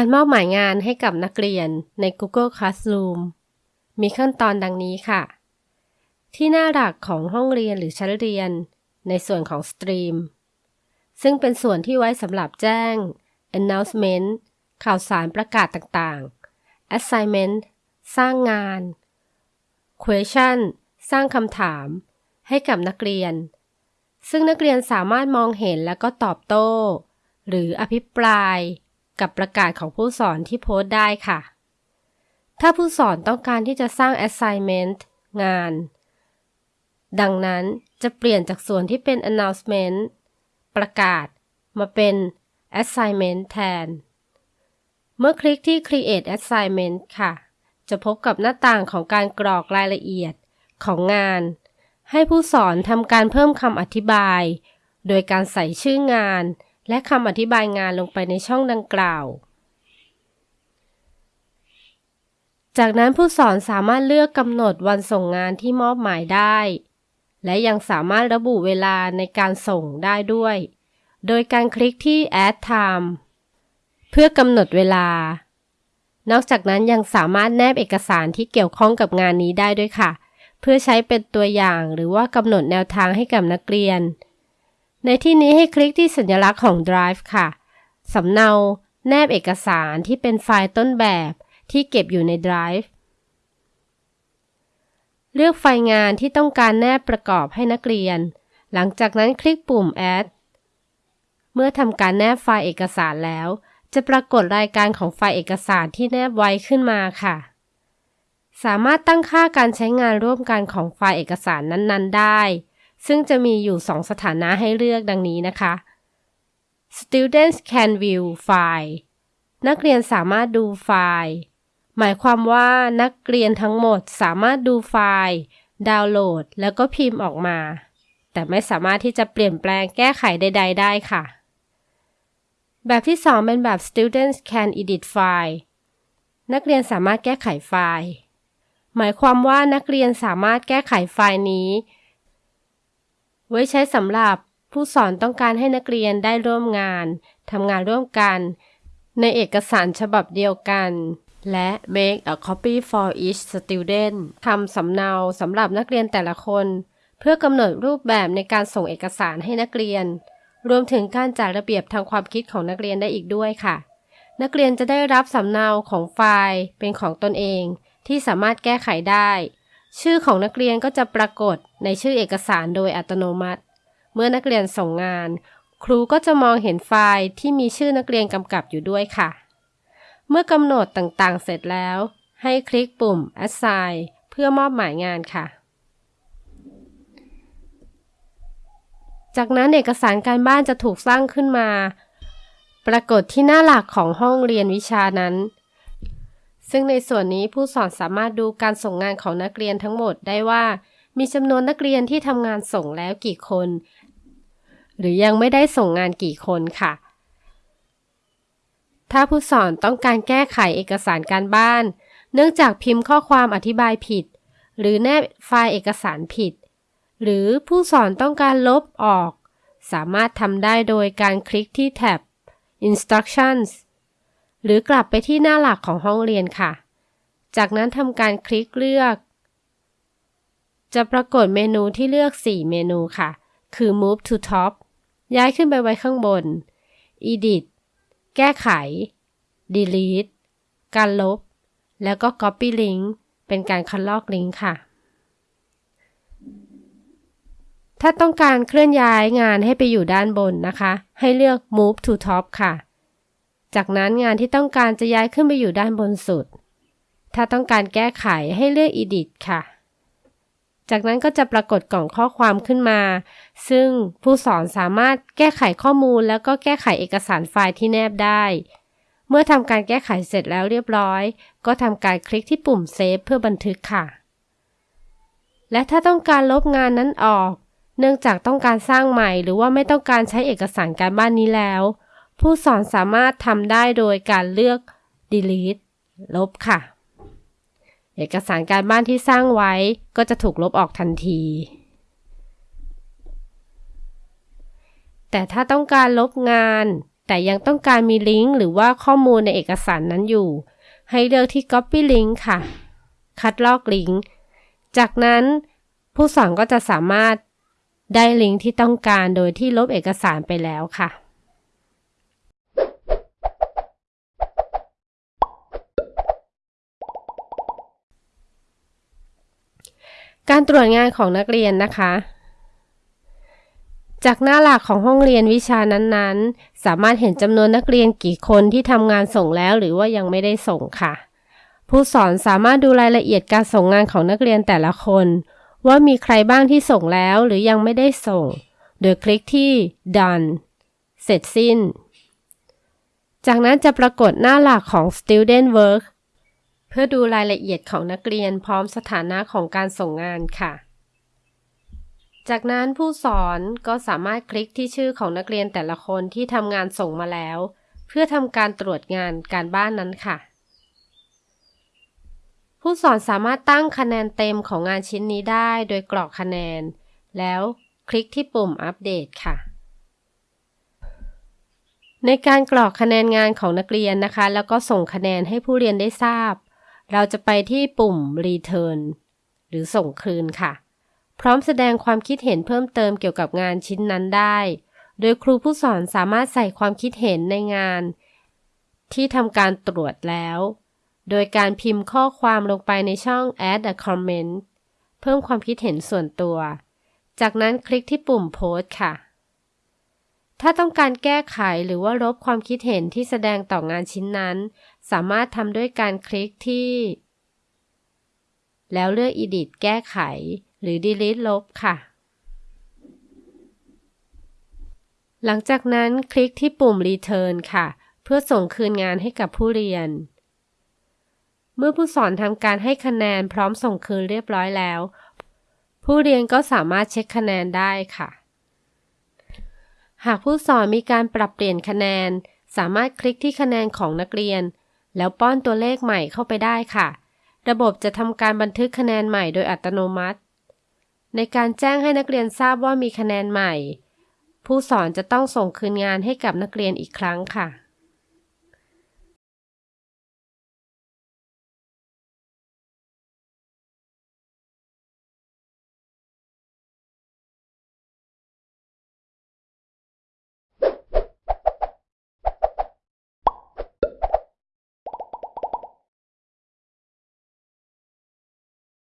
การมอบหมายงานให้กับนักเรียนใน Google Classroom มีขั้นตอนดังนี้ค่ะ ที่หน้าหลักของห้องเรียนหรือชั้นเรียน ในส่วนของ Stream ซึ่งเป็นส่วนที่ไว้สำหรับแจ้ง announcement ข่าวสารประกาศต่างๆ assignment สร้างงาน question สร้างคำถาม ให้กับนักเรียน ซึ่งนักเรียนสามารถมองเห็นแล้วก็ตอบโต้ หรืออภิปราย กับประกาศของผู้สอนที่โพสต์ได้ค่ะ ถ้าผู้สอนต้องการที่จะสร้าง assignment งาน ดังนั้นจะเปลี่ยนจากส่วนที่เป็น announcement ประกาศมาเป็น assignment แทน เมื่อคลิกที่ create assignment ค่ะ จะพบกับหน้าต่างของการกรอกรายละเอียดของงาน ให้ผู้สอนทำการเพิ่มคำอธิบาย โดยการใส่ชื่องาน และคำอธิบายงานลงไปในช่องดังกล่าว จากนั้นผู้สอนสามารถเลือกกำหนดวันส่งงานที่มอบหมายได้ และยังสามารถระบุเวลาในการส่งได้ด้วย โดยการคลิกที่ add time เพื่อกำหนดเวลา นอกจากนั้นยังสามารถแนบเอกสารที่เกี่ยวข้องกับงานนี้ได้ด้วยค่ะ เพื่อใช้เป็นตัวอย่างหรือว่ากำหนดแนวทางให้กับนักเรียน ในที่นี้ให้คลิกที่สัญลักษณ์ของ Drive ค่ะ สำเนาแนบเอกสารที่เป็นไฟล์ต้นแบบที่เก็บอยู่ใน Drive เลือกไฟล์งานที่ต้องการแนบประกอบให้นักเรียน หลังจากนั้นคลิกปุ่ม Add เมื่อทำการแนบไฟล์เอกสารแล้ว จะปรากฏรายการของไฟล์เอกสารที่แนบไว้ขึ้นมาค่ะ สามารถตั้งค่าการใช้งานร่วมกันของไฟล์เอกสารนั้น ๆ ได้ ซึ่งจะมีอยู่ 2 สถานะให้เลือกดังนี้นะคะ Students can view file นักเรียนสามารถดูไฟล์ หมายความว่านักเรียนทั้งหมดสามารถดูไฟล์ ดาวน์โหลด แล้วก็พิมพ์ออกมา แต่ไม่สามารถที่จะเปลี่ยนแปลงแก้ไขใด ๆ ได้ค่ะ แบบที่ 2 เป็นแบบ Students can edit file นักเรียนสามารถแก้ไขไฟล์ หมายความว่านักเรียนสามารถแก้ไขไฟล์นี้ ไว้ใช้สำหรับผู้สอนต้องการให้นักเรียนได้ร่วมงานทำงานร่วมกัน ในเอกสารฉบับเดียวกัน และ make a copy for each student ทำสำเนาสำหรับนักเรียนแต่ละคน เพื่อกำหนดรูปแบบในการส่งเอกสารให้นักเรียน รวมถึงการจัดระเบียบทางความคิดของนักเรียนได้อีกด้วยค่ะ นักเรียนจะได้รับสำเนาของไฟล์เป็นของตนเอง ที่สามารถแก้ไขได้ ชื่อของนักเรียนก็จะปรากฏ ในชื่อเอกสารโดยอัตโนมัติ เมื่อนักเรียนส่งงาน ครูก็จะมองเห็นไฟล์ที่มีชื่อนักเรียนกำกับอยู่ด้วยค่ะ เมื่อกำหนดต่างๆ เสร็จแล้ว ให้คลิกปุ่ม assign เพื่อมอบหมายงานค่ะ จากนั้นเอกสารการบ้านจะถูกสร้างขึ้นมา ปรากฏที่หน้าหลักของห้องเรียนวิชานั้นซึ่งในส่วนนี้ผู้สอนสามารถดูการส่งงานของนักเรียนทั้งหมดได้ว่า มีจำนวนนักเรียนที่ทำงานส่งแล้วกี่คน หรือยังไม่ได้ส่งงานกี่คนค่ะ ถ้าผู้สอนต้องการแก้ไขเอกสารการบ้าน เนื่องจากพิมพ์ข้อความอธิบายผิด หรือแนบไฟล์เอกสารผิด หรือผู้สอนต้องการลบออก สามารถทำได้โดยการคลิกที่แท็บ instructions หรือกลับไปที่หน้าหลักของห้องเรียนค่ะ จากนั้นทำการคลิกเลือก จะปรากฏเมนูที่เลือก 4 เมนูค่ะ คือ move to top ย้ายขึ้นไปไว้ข้างบน edit แก้ไข delete การลบ แล้วก็ copy link เป็นการคัดลอกลิงก์ค่ะ ถ้าต้องการเคลื่อนย้ายงานให้ไปอยู่ด้านบนนะคะ ให้เลือก move to top ค่ะ จากนั้นงานที่ต้องการจะย้ายขึ้นไปอยู่ด้านบนสุด ถ้าต้องการแก้ไขให้เลือก Edit ค่ะ จากนั้นก็จะปรากฏกล่องข้อความขึ้นมา ซึ่งผู้สอนสามารถแก้ไขข้อมูลแล้วก็แก้ไขเอกสารไฟล์ที่แนบได้ เมื่อทำการแก้ไขเสร็จแล้วเรียบร้อย ก็ทำการคลิกที่ปุ่มเซฟเพื่อบันทึกค่ะ และถ้าต้องการลบงานนั้นออก เนื่องจากต้องการสร้างใหม่หรือว่าไม่ต้องการใช้เอกสารการบ้านนี้แล้ว ผู้สอนสามารถทำได้โดยการเลือก delete ลบค่ะ เอกสารการบ้านที่สร้างไว้ก็จะถูกลบออกทันที แต่ถ้าต้องการลบงาน แต่ยังต้องการมีลิงก์หรือว่าข้อมูลในเอกสารนั้นอยู่ ให้เลือกที่ Copy Link ค่ะ คัดลอกลิงก์จากนั้นผู้สอนก็จะสามารถได้ลิงก์ที่ต้องการโดยที่ลบเอกสารไปแล้วค่ะ การตรวจงานของนักเรียนนะคะ จากหน้าหลักของห้องเรียนวิชานั้นๆ สามารถเห็นจำนวนนักเรียนกี่คนที่ทำงานส่งแล้วหรือว่ายังไม่ได้ส่งค่ะ ผู้สอนสามารถดูรายละเอียดการส่งงานของนักเรียนแต่ละคน ว่ามีใครบ้างที่ส่งแล้วหรือยังไม่ได้ส่ง โดยคลิกที่ done เสร็จสิ้น จากนั้นจะปรากฏหน้าหลักของ student work พื่อดูรายละเอียดของนักเรียนพร้อมสถานะของการส่งงานค่ะ จากนั้นผู้สอนก็สามารถคลิกที่ชื่อของนักเรียนแต่ละคนที่ทำงานส่งมาแล้ว เพื่อทำการตรวจงานการบ้านนั้นค่ะ ผู้สอนสามารถตั้งคะแนนเต็มของงานชิ้นนี้ได้โดยกรอกคะแนน แล้วคลิกที่ปุ่มอัปเดตค่ะในการกรอกคะแนนงานของนักเรียนนะคะ แล้วก็ส่งคะแนนให้ผู้เรียนได้ทราบ เราจะไปที่ปุ่ม Return หรือส่งคืนค่ะ พร้อมแสดงความคิดเห็นเพิ่มเติมเกี่ยวกับงานชิ้นนั้นได้ โดยครูผู้สอนสามารถใส่ความคิดเห็นในงาน ที่ทำการตรวจแล้ว โดยการพิมพ์ข้อความลงไปในช่อง add a comment เพิ่มความคิดเห็นส่วนตัว จากนั้นคลิกที่ปุ่มโพสค่ะ ถ้าต้องการแก้ไขหรือว่าลบความคิดเห็นที่แสดงต่องานชิ้นนั้น สามารถทำด้วยการคลิกที่ แล้วเลือก Edit แก้ไข หรือ Delete ลบค่ะ หลังจากนั้นคลิกที่ปุ่ม Return ค่ะ เพื่อส่งคืนงานให้กับผู้เรียน เมื่อผู้สอนทำการให้คะแนนพร้อมส่งคืนเรียบร้อยแล้ว ผู้เรียนก็สามารถเช็คคะแนนได้ค่ะ หากผู้สอนมีการปรับเปลี่ยนคะแนน สามารถคลิกที่คะแนนของนักเรียน แล้วป้อนตัวเลขใหม่เข้าไปได้ค่ะ ระบบจะทำการบันทึกคะแนนใหม่โดยอัตโนมัติ ในการแจ้งให้นักเรียนทราบว่ามีคะแนนใหม่ ผู้สอนจะต้องส่งคืนงานให้กับนักเรียนอีกครั้งค่ะ